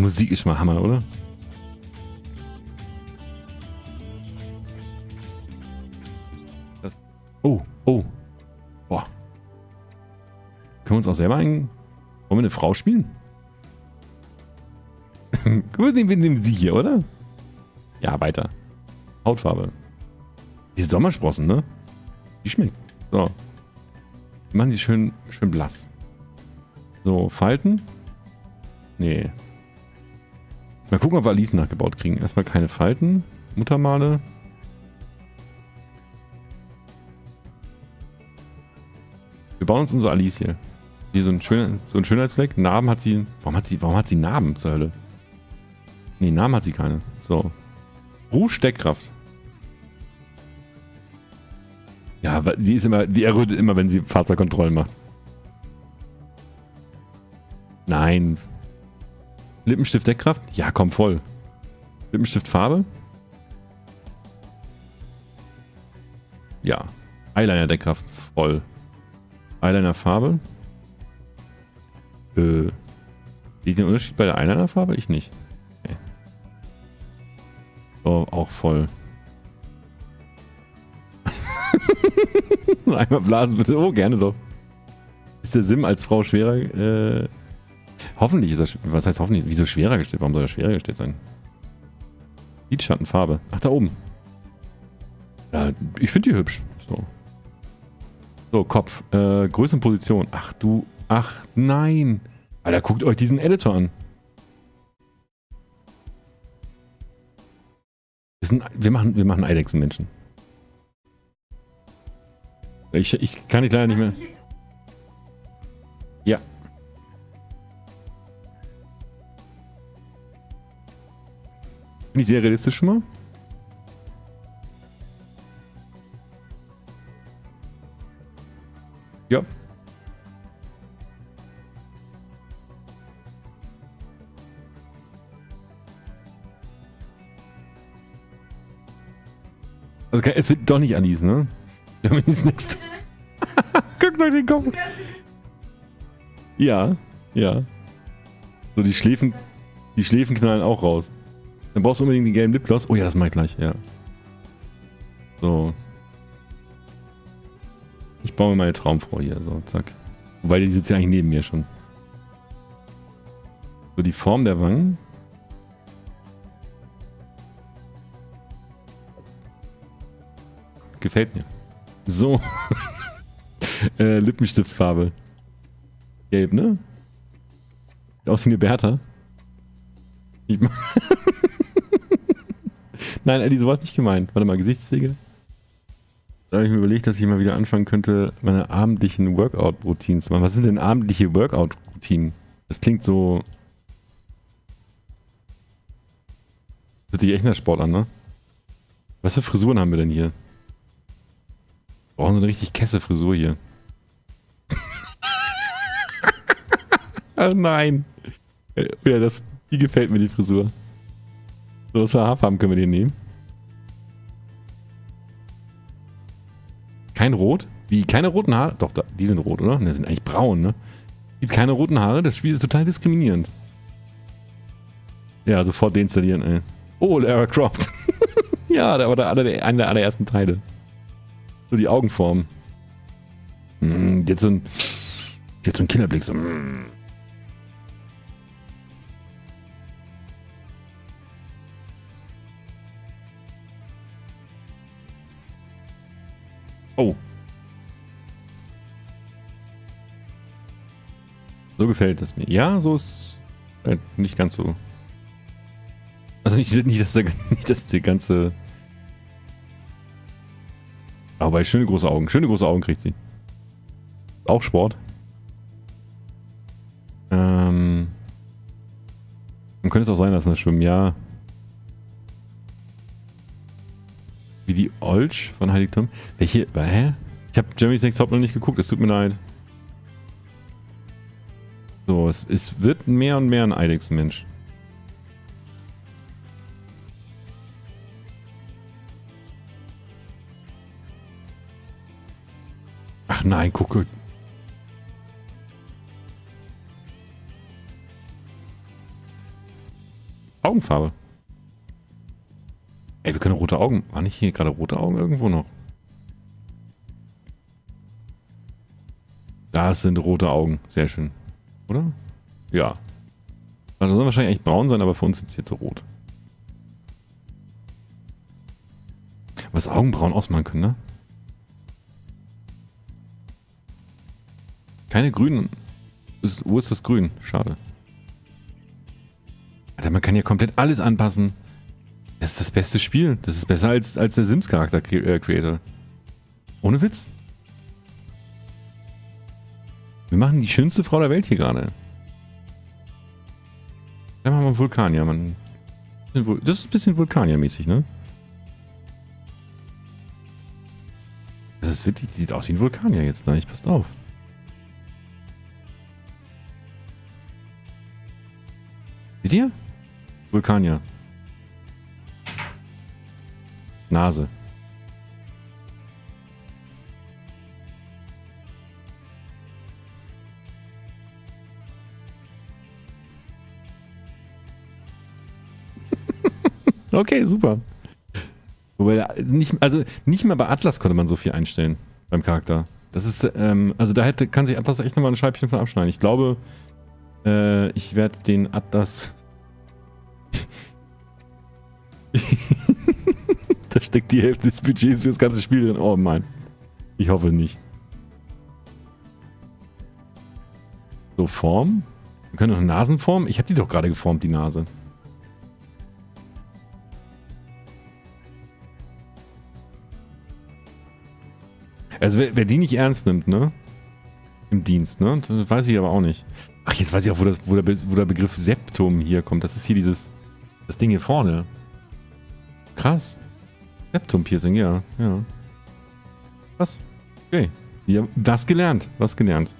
Die Musik ist mal Hammer, oder? Das, oh, oh. Boah. Können wir uns auch selber ein... Wollen wir eine Frau spielen? Gut, wir nehmen sie hier, oder? Ja, weiter. Hautfarbe. Diese Sommersprossen, ne? Die schmeckt. So. Wir machen die schön, schön blass. So, Falten. Nee. Mal gucken, ob wir Alice nachgebaut kriegen. Erstmal keine Falten. Muttermale. Wir bauen uns unsere Alice hier. Hier so ein, schöner, so ein Schönheitsfleck. Narben hat sie. Warum hat sie, warum hat sie Narben zur Hölle? Nee, Namen hat sie keine. So. Rouge Steckkraft. Ja, die ist immer, die errötet immer, wenn sie Fahrzeugkontrollen macht. Nein. Lippenstift Deckkraft? Ja, komm, voll. Lippenstift Farbe? Ja. Eyeliner Deckkraft, voll. Eyeliner Farbe? Äh. Seht den Unterschied bei der Eyeliner Farbe? Ich nicht. Okay. So, auch voll. Einmal blasen bitte. Oh, gerne doch. Ist der Sim als Frau schwerer? Äh, hoffentlich ist er. Was heißt hoffentlich? Wieso schwerer gestellt? Warum soll er schwerer gestellt sein? Lidschattenfarbe. Ach, da oben. Ja, ich finde die hübsch. So. So, Kopf. Äh, Position. Ach du. Ach nein. Alter, guckt euch diesen Editor an. Wir, sind, wir machen, wir machen Eidechsenmenschen. Ich, ich kann dich leider nicht mehr. Bin ich sehr realistisch schon mal? Ja. Also es wird doch nicht Alice, ne? Wir haben jetzt nichts. Guckt euch den Kopf. Ja, ja. So, die Schläfen, die Schläfen knallen auch raus. Dann brauchst du unbedingt den gelben Lipgloss. Oh ja, das mach ich gleich, ja. So. Ich baue mir meine Traumfrau hier, so, zack. Wobei, die sitzt ja eigentlich neben mir schon. So, die Form der Wangen. Gefällt mir. So. äh, Lippenstiftfarbe. Gelb, ne? Aus wie eine Bertha. Ich Nein, Eddie, sowas nicht gemeint. Warte mal, Gesichtspflege. Da habe ich mir überlegt, dass ich mal wieder anfangen könnte, meine abendlichen Workout-Routinen zu machen. Was sind denn abendliche Workout-Routinen? Das klingt so... Das hört sich echt nach Sport an, ne? Was für Frisuren haben wir denn hier? brauchen so eine richtig Kesse-Frisur hier. Ach nein. Ja, das, die gefällt mir, die Frisur. So, was für Haarfarben können wir den nehmen? Kein Rot? Wie, keine roten Haare? Doch, da, die sind rot, oder? Ne, sind eigentlich braun, ne? Gibt keine roten Haare? Das Spiel ist total diskriminierend. Ja, sofort deinstallieren, ey. Oh, Lara Croft. ja, der war der, der, einer der allerersten Teile. So die Augenform. Mm, jetzt so ein, jetzt so ein Killerblick. So, mm. Oh. So gefällt es mir. Ja, so ist äh, nicht ganz so. Also nicht, nicht, dass der, nicht, dass der ganze aber schöne große Augen. Schöne große Augen kriegt sie. Auch Sport. Ähm. Man könnte es auch sein lassen, das Schwimmen. Ja. Olsch von Heiligtum. Welche? Hä? Ich habe Jeremy's Next Top noch nicht geguckt. Es tut mir leid. So, es, es wird mehr und mehr ein Eidechsenmensch. Ach nein, gucke. Augenfarbe. Rote Augen. War nicht hier gerade rote Augen irgendwo noch? Das sind rote Augen. Sehr schön. Oder? Ja. Also sollen wahrscheinlich eigentlich braun sein, aber für uns sind sie jetzt so rot. Was Augenbrauen ausmachen können, ne? Keine grünen. wo ist das Grün? Schade. Alter, man kann ja komplett alles anpassen. Das ist das beste Spiel. Das ist besser als, als der Sims-Charakter-Creator. Äh, Ohne Witz. Wir machen die schönste Frau der Welt hier gerade. Dann machen wir Vulkanier. Man, das ist ein bisschen Vulkanier-mäßig, ne? Das ist wirklich, sieht aus wie ein Vulkanier jetzt, ne? Ich passt auf. Seht ihr? Vulkanier. Nase. okay, super. Wobei, nicht, also nicht mal bei Atlas konnte man so viel einstellen beim Charakter. Das ist, ähm, also da hätte, kann sich Atlas echt nochmal ein Scheibchen von abschneiden. Ich glaube, äh, ich werde den Atlas steckt die Hälfte des Budgets für das ganze Spiel drin. Oh Mann. Ich hoffe nicht. So, Form. Wir können noch eine Nasenform. Ich habe die doch gerade geformt, die Nase. Also wer, wer, die nicht ernst nimmt, ne? Im Dienst, ne? Das weiß ich aber auch nicht. Ach, jetzt weiß ich auch, wo, das, wo, der, wo der Begriff Septum hier kommt. Das ist hier dieses... Das Ding hier vorne. Krass. Septum-Piercing, ja, ja. Was? Okay. Wir haben was gelernt. Was gelernt.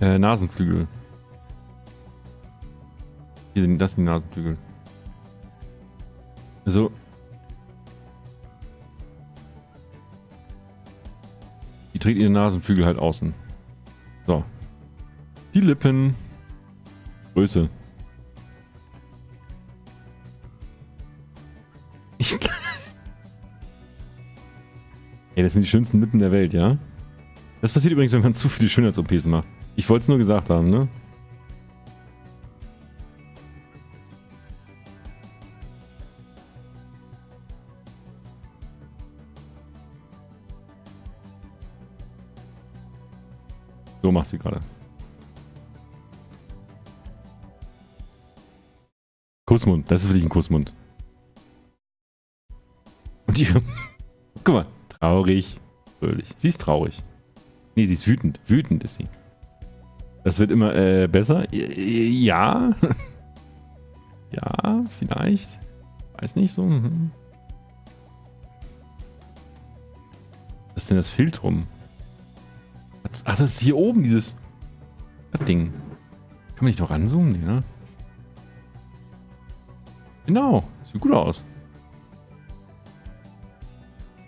Äh, Nasenflügel. Hier sind das die Nasenflügel. Also. Die trägt ihre Nasenflügel halt außen. So. Die Lippen. Größe. Ey, das sind die schönsten Lippen der Welt, ja? Das passiert übrigens, wenn man zu viele Schönheits-OPs macht. Ich wollte es nur gesagt haben, ne? So macht sie gerade. Kussmund, das ist wirklich ein Kussmund. Und die. Traurig. Fröhlich. Sie ist traurig. Nee, sie ist wütend. Wütend ist sie. Das wird immer äh, besser. Ja. ja, vielleicht. Weiß nicht so. Mhm. Was ist denn das Filtrum? Ach, das ist hier oben, dieses das Ding. Kann man nicht noch ranzoomen? Nee, ne? Genau. Sieht gut aus.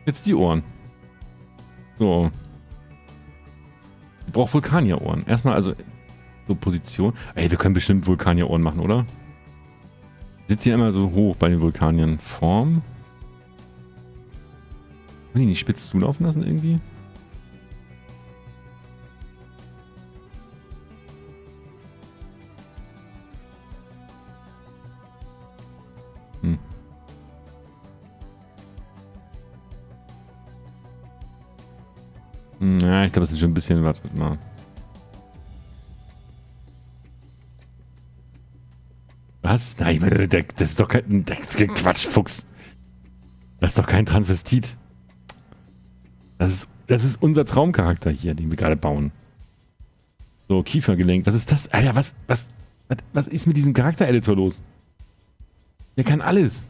Jetzt die Ohren. So. Ich brauche Vulkanierohren. Erstmal also so Position. Ey, wir können bestimmt Vulkanierohren machen, oder? Sitzt hier immer so hoch bei den Vulkaniern. Form. Können die nicht spitz zulaufen lassen irgendwie? Ja, ich glaube, das ist schon ein bisschen, warte mal. Was? Nein, das ist doch kein, Quatsch, Fuchs. Das ist doch kein Transvestit. Das ist, das ist unser Traumcharakter hier, den wir gerade bauen. So, Kiefergelenk. Was ist das? Alter, was, was, was, was ist mit diesem Charaktereditor los? Der kann alles.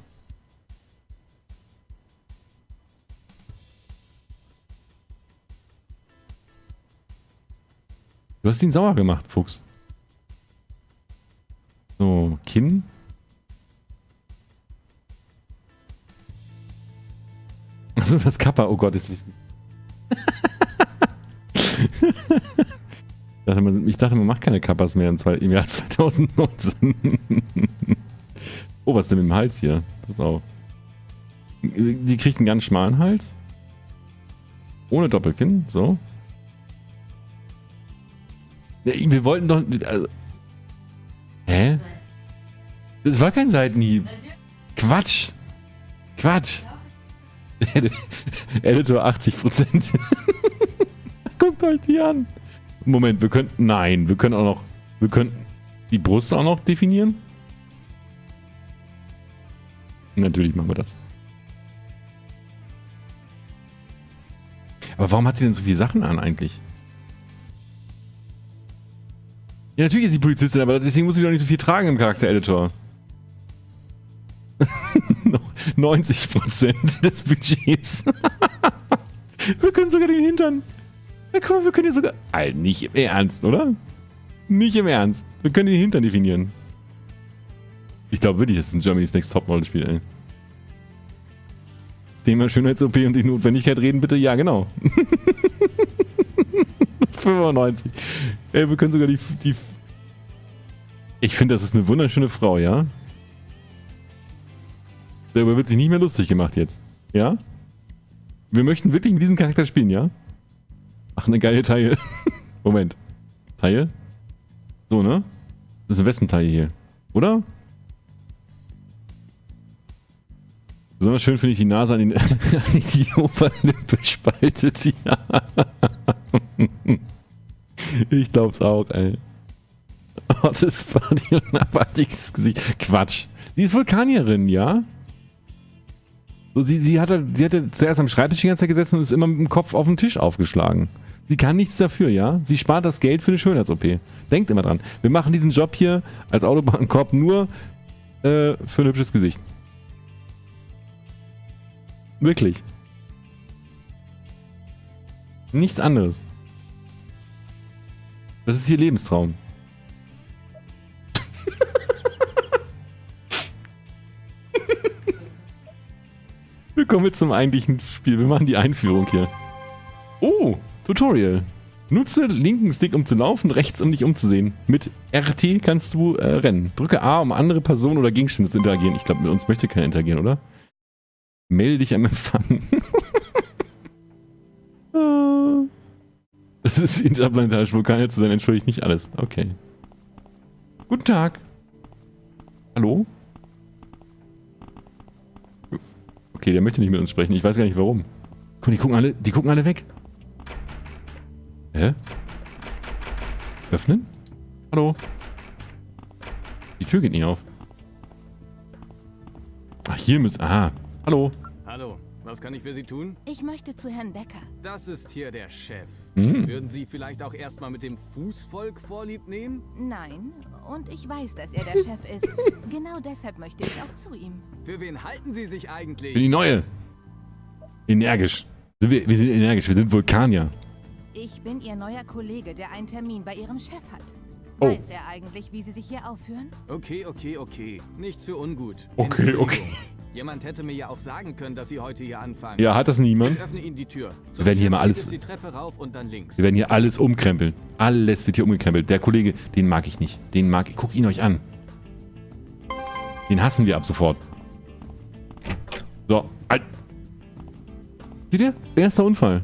Hast ihn sauer gemacht, Fuchs. So, Kinn. Achso, das Kappa. Oh Gott, jetzt wissen. ich dachte, man macht keine Kappas mehr im, Jahr 2019. Oh, was ist denn mit dem Hals hier? Pass auf. Sie kriegt einen ganz schmalen Hals. Ohne Doppelkinn, so. Wir wollten doch... Also, hä? Das war kein Seitenhieb. Quatsch. Quatsch. Editor 80%. Guckt euch die an. Moment, wir könnten... Nein, wir können auch noch... Wir könnten die Brust auch noch definieren. Natürlich machen wir das. Aber warum hat sie denn so viele Sachen an eigentlich? Ja, natürlich ist sie Polizistin, aber deswegen muss sie doch nicht so viel tragen im Charakter-Editor. 90% des Budgets. wir können sogar den Hintern. Ja, guck mal, wir können hier sogar... Alter, nicht im Ernst, oder? Nicht im Ernst. Wir können den Hintern definieren. Ich glaube wirklich, das ist ein Germany's Next Topmodel-Spiel, ey. Thema Schönheits-OP und die Notwendigkeit reden, bitte. Ja, genau. 95. Ey, wir können sogar die... die ich finde, das ist eine wunderschöne Frau, ja? Darüber wird sich nicht mehr lustig gemacht jetzt. Ja? Wir möchten wirklich mit diesem Charakter spielen, ja? Ach, eine geile Taille. Moment. Taille? So, ne? Das ist eine Wespentaille hier. Oder? Besonders schön finde ich die Nase an, den, an die Oberlippe spaltet. Ja. ich glaub's auch, ey. Oh, das war die abartiges Gesicht. Quatsch. Sie ist Vulkanierin, ja? So, sie, sie, hatte, sie hatte zuerst am Schreibtisch die ganze Zeit gesessen und ist immer mit dem Kopf auf den Tisch aufgeschlagen. Sie kann nichts dafür, ja? Sie spart das Geld für eine Schönheits-OP. Denkt immer dran. Wir machen diesen Job hier als Autobahnkorb nur äh, für ein hübsches Gesicht. Wirklich. Nichts anderes. Das ist ihr Lebenstraum. Wir kommen jetzt zum eigentlichen Spiel. Wir machen die Einführung hier. Oh, Tutorial. Nutze linken Stick, um zu laufen, rechts, um dich umzusehen. Mit RT kannst du äh, rennen. Drücke A, um andere Personen oder Gegenstände zu interagieren. Ich glaube, mit uns möchte keiner interagieren, oder? Melde dich am Empfang. das ist interplanetarische Vulkane zu sein, entschuldigt nicht alles. Okay. Guten Tag. Hallo? Okay, der möchte nicht mit uns sprechen. Ich weiß gar nicht warum. Guck, die gucken alle, die gucken alle weg. Hä? Öffnen? Hallo? Die Tür geht nicht auf. Ach, hier müssen... Aha. Hallo. Hallo, was kann ich für Sie tun? Ich möchte zu Herrn Becker. Das ist hier der Chef. Hm. Würden Sie vielleicht auch erstmal mit dem Fußvolk vorlieb nehmen? Nein, und ich weiß, dass er der Chef ist. Genau deshalb möchte ich auch zu ihm. Für wen halten Sie sich eigentlich? Für die Neue. Energisch. Sind wir, wir sind energisch. Wir sind Vulkanier. Ich bin Ihr neuer Kollege, der einen Termin bei Ihrem Chef hat. Oh. Weiß er eigentlich, wie Sie sich hier aufführen? Okay, okay, okay. Nichts für ungut. Okay, okay. Jemand hätte mir ja auch sagen können, dass Sie heute hier anfangen. Ja, hat das niemand? Ich öffne Ihnen die Tür. Wir werden hier mal alles- die Treppe rauf und dann links. Wir werden hier alles umkrempeln. Alles wird hier umgekrempelt. Der Kollege, den mag ich nicht. Den mag ich. Guckt ihn euch an. Den hassen wir ab sofort. So. Halt. Seht ihr? Erster Unfall.